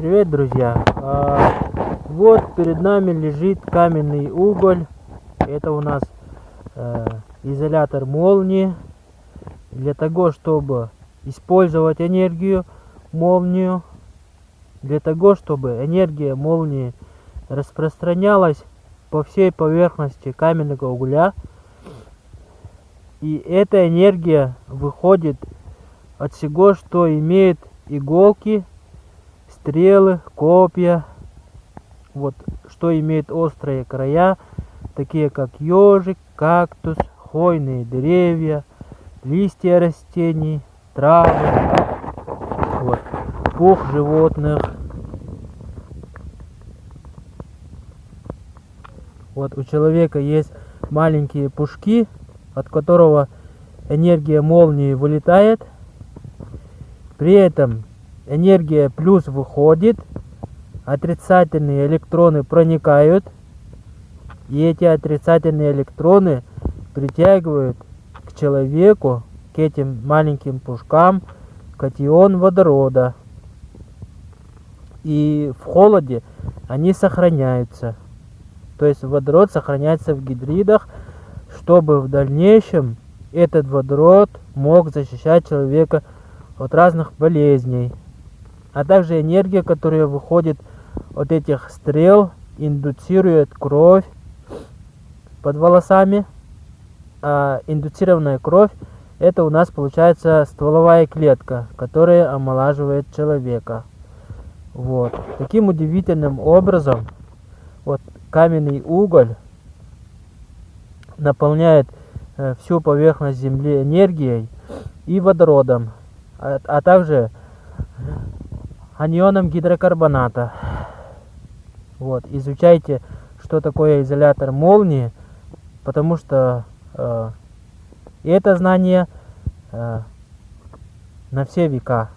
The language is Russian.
Привет, друзья! А, вот перед нами лежит каменный уголь. Это у нас э, изолятор молнии. Для того, чтобы использовать энергию молнию, для того, чтобы энергия молнии распространялась по всей поверхности каменного угля. И эта энергия выходит от всего, что имеет иголки стрелы, копья, вот, что имеет острые края, такие как ежик, кактус, хвойные деревья, листья растений, травы, вот, пух животных. Вот у человека есть маленькие пушки, от которого энергия молнии вылетает. При этом энергия плюс выходит, отрицательные электроны проникают, и эти отрицательные электроны притягивают к человеку, к этим маленьким пушкам, катион водорода. И в холоде они сохраняются. То есть водород сохраняется в гидридах, чтобы в дальнейшем этот водород мог защищать человека от разных болезней а также энергия, которая выходит от этих стрел, индуцирует кровь под волосами. А индуцированная кровь это у нас получается стволовая клетка, которая омолаживает человека. Вот. Таким удивительным образом вот каменный уголь наполняет э, всю поверхность Земли энергией и водородом, а, а также анионом гидрокарбоната. Вот, изучайте, что такое изолятор молнии, потому что э, это знание э, на все века.